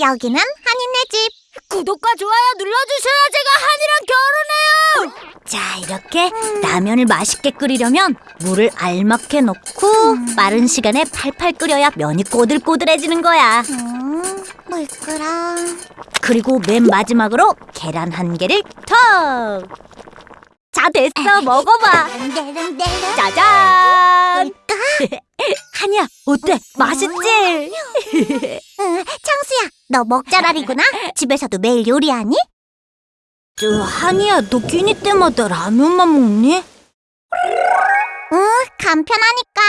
여기는 한인네 집. 구독과 좋아요 눌러주셔야 제가 한이랑 결혼해요. 자, 이렇게 라면을 맛있게 끓이려면 물을 알맞게 넣고 빠른 시간에 팔팔 끓여야 면이 꼬들꼬들해지는 거야. 음, 물 끓어. 그리고 맨 마지막으로 계란 한 개를 턱. 자, 됐어. 먹어봐. 짜잔. 한이야, 어때? 맛있지? 응, 청수야, 너 먹자랄이구나. 집에서도 매일 요리하니? 저 한이야, 너 끼니 때마다 라면만 먹니? 응, 간편하니까.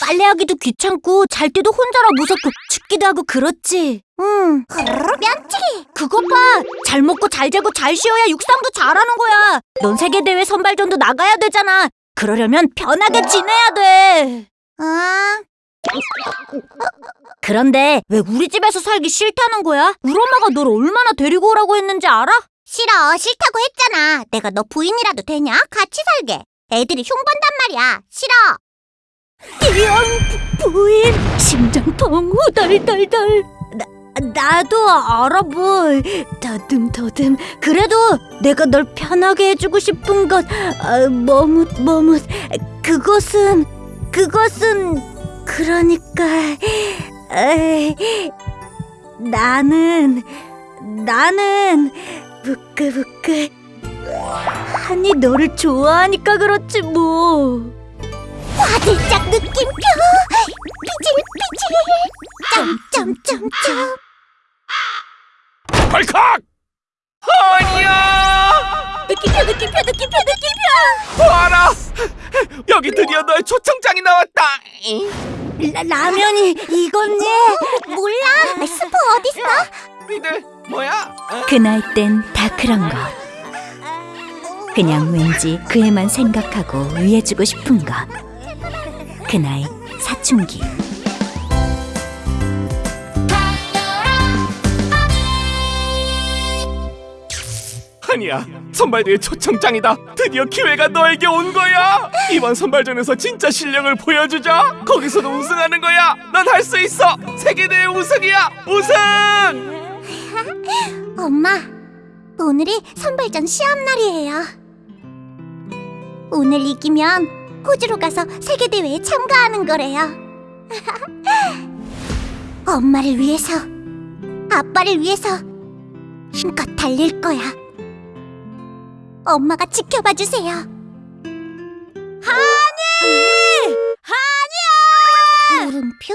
빨래하기도 귀찮고 잘 때도 혼자라 무섭고 춥기도 하고 그렇지. 응. 면치기. 그것 봐! 잘 먹고 잘 자고 잘 쉬어야 육상도 잘하는 거야. 넌 세계대회 선발전도 나가야 되잖아. 그러려면 편하게 지내야 돼. 응. 그런데 왜 우리 집에서 살기 싫다는 거야? 우리 엄마가 널 얼마나 데리고 오라고 했는지 알아? 싫어, 싫다고 했잖아. 내가 너 부인이라도 되냐? 같이 살게. 애들이 흉본단 말이야. 싫어. 부, 부인 심장통 후덜덜덜 나, 나도 알아 뭘 더듬더듬 그래도 내가 널 편하게 해주고 싶은 것 아, 머뭇 머뭇 그것은 그것은 그러니까 에이, 나는 나는 부끄부끄 한이 너를 좋아하니까 그렇지 뭐 화들짝 느낌표. 피질피질. 점점점점. 발칵! 아니야! 느낌표 느낌표 느낌표 느낌표 봐라! 여기 드디어 너의 초청장이 나왔다! 라, 라면이 이건지 몰라. 스프 어딨어? 니들 뭐야? 그 나이 땐 다 그런 거. 그냥 왠지 그 애만 생각하고 위해주고 싶은 것. 그 나이 사춘기. 아니야. 선발대회 초청장이다. 드디어 기회가 너에게 온 거야. 이번 선발전에서 진짜 실력을 보여주자. 거기서도 우승하는 거야. 넌 할 수 있어. 세계대회 우승이야. 우승! 엄마, 오늘이 선발전 시합 날이에요. 오늘 이기면 호주로 가서 세계대회에 참가하는 거래요. 엄마를 위해서, 아빠를 위해서 힘껏 달릴 거야. 엄마가 지켜봐 주세요. 물음표?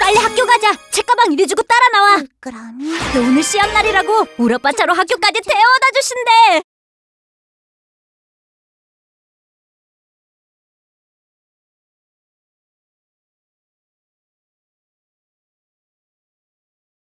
빨리 학교 가자. 책가방 이리 주고 따라 나와. 그럼 오늘 시합 날이라고 우리 아빠 차로 학교까지 태워다 주신대